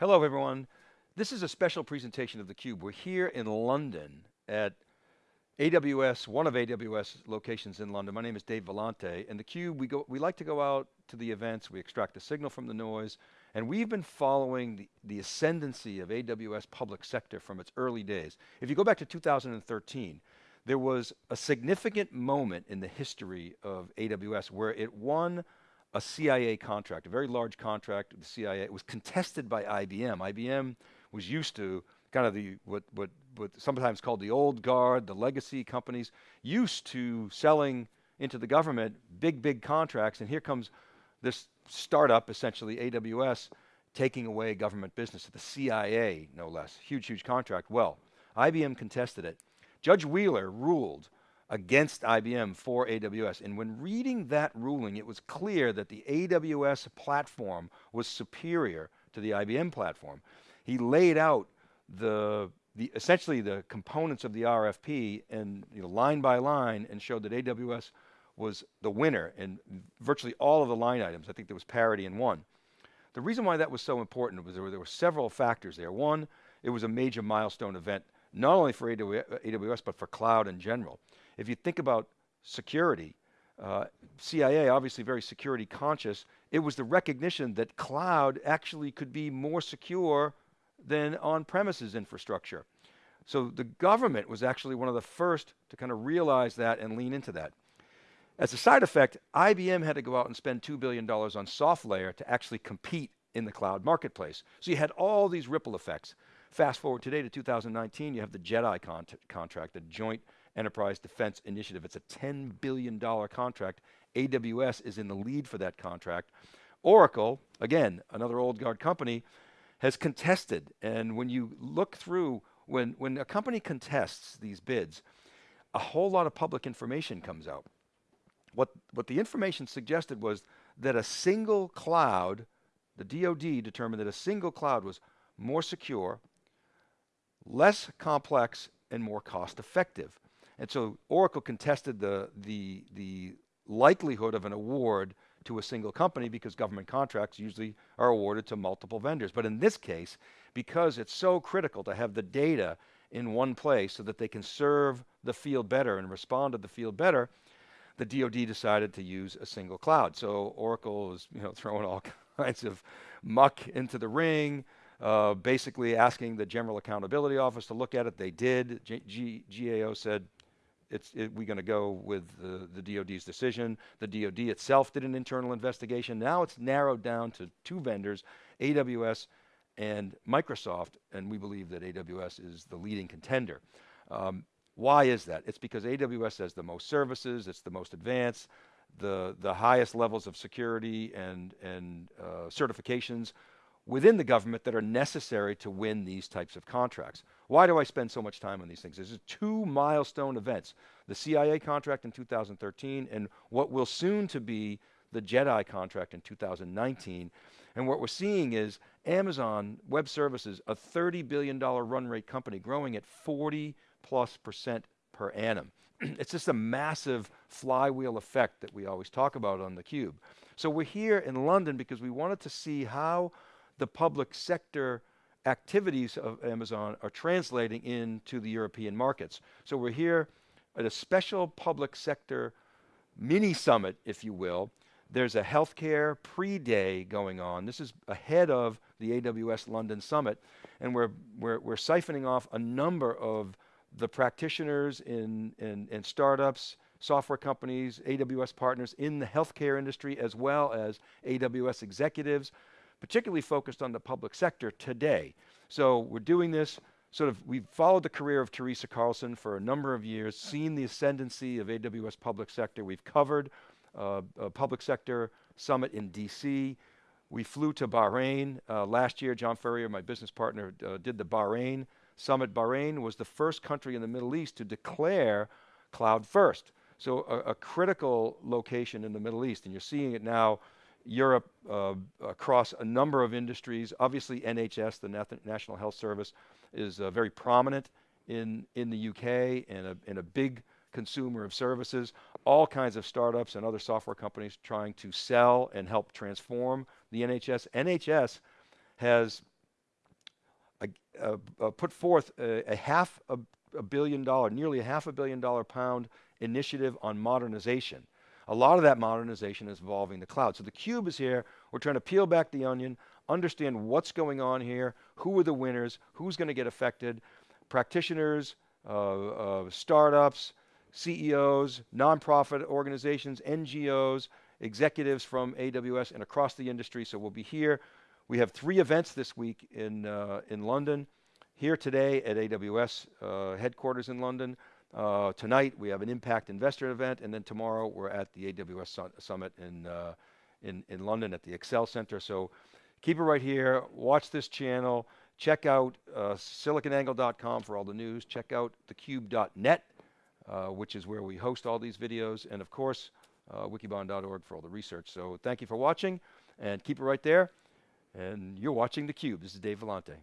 Hello everyone. This is a special presentation of theCUBE. We're here in London at AWS, one of AWS locations in London. My name is Dave Vellante, and theCUBE, we, go, we like to go out to the events, we extract the signal from the noise, and we've been following the, the ascendancy of AWS public sector from its early days. If you go back to 2013, there was a significant moment in the history of AWS where it won a CIA contract, a very large contract with the CIA. It was contested by IBM. IBM was used to kind of the, what, what, what sometimes called the old guard, the legacy companies, used to selling into the government big, big contracts, and here comes this startup, essentially AWS, taking away government business to the CIA, no less. Huge, huge contract. Well, IBM contested it. Judge Wheeler ruled against IBM for AWS. And when reading that ruling, it was clear that the AWS platform was superior to the IBM platform. He laid out the, the essentially the components of the RFP and you know, line by line and showed that AWS was the winner in virtually all of the line items. I think there was parity in one. The reason why that was so important was there were, there were several factors there. One, it was a major milestone event, not only for AWS, but for cloud in general. If you think about security, uh, CIA obviously very security conscious, it was the recognition that cloud actually could be more secure than on-premises infrastructure. So the government was actually one of the first to kind of realize that and lean into that. As a side effect, IBM had to go out and spend $2 billion on SoftLayer to actually compete in the cloud marketplace. So you had all these ripple effects. Fast forward today to 2019, you have the JEDI con contract, the Joint Enterprise Defense Initiative. It's a $10 billion contract. AWS is in the lead for that contract. Oracle, again, another old guard company, has contested. And when you look through, when, when a company contests these bids, a whole lot of public information comes out. What, what the information suggested was that a single cloud, the DoD determined that a single cloud was more secure, less complex, and more cost effective. And so Oracle contested the, the, the likelihood of an award to a single company because government contracts usually are awarded to multiple vendors. But in this case, because it's so critical to have the data in one place so that they can serve the field better and respond to the field better, the DoD decided to use a single cloud. So Oracle is you know, throwing all kinds of muck into the ring, uh, basically asking the General Accountability Office to look at it. They did. G G GAO said, it's, it, we're going to go with the, the DoD's decision. The DoD itself did an internal investigation. Now it's narrowed down to two vendors, AWS and Microsoft, and we believe that AWS is the leading contender. Um, why is that? It's because AWS has the most services, it's the most advanced, the, the highest levels of security and, and uh, certifications within the government that are necessary to win these types of contracts. Why do I spend so much time on these things? There's two milestone events, the CIA contract in 2013 and what will soon to be the JEDI contract in 2019. And what we're seeing is Amazon Web Services, a $30 billion run rate company growing at 40 plus percent per annum. it's just a massive flywheel effect that we always talk about on theCUBE. So we're here in London because we wanted to see how the public sector activities of Amazon are translating into the European markets. So we're here at a special public sector mini summit, if you will. There's a healthcare pre-day going on. This is ahead of the AWS London Summit, and we're, we're, we're siphoning off a number of the practitioners in, in, in startups, software companies, AWS partners in the healthcare industry, as well as AWS executives, particularly focused on the public sector today. So we're doing this sort of, we've followed the career of Teresa Carlson for a number of years, seen the ascendancy of AWS public sector. We've covered uh, a public sector summit in DC. We flew to Bahrain uh, last year. John Furrier, my business partner, uh, did the Bahrain summit. Bahrain was the first country in the Middle East to declare cloud first. So a, a critical location in the Middle East, and you're seeing it now Europe uh, across a number of industries. Obviously NHS, the National Health Service, is uh, very prominent in, in the UK and a, and a big consumer of services. All kinds of startups and other software companies trying to sell and help transform the NHS. NHS has uh, uh, put forth a, a half a, a billion dollar, nearly a half a billion dollar pound initiative on modernization. A lot of that modernization is involving the cloud. So the cube is here. We're trying to peel back the onion, understand what's going on here, who are the winners, who's going to get affected, practitioners, uh, uh, startups, CEOs, nonprofit organizations, NGOs, executives from AWS and across the industry. So we'll be here. We have three events this week in, uh, in London. Here today at AWS uh, headquarters in London. Uh, tonight we have an impact investor event, and then tomorrow we're at the AWS su summit in, uh, in, in London at the Excel Center. So keep it right here. Watch this channel. Check out uh, siliconangle.com for all the news. Check out thecube.net, uh, which is where we host all these videos. And of course, uh, wikibon.org for all the research. So thank you for watching, and keep it right there. And you're watching theCUBE. This is Dave Vellante.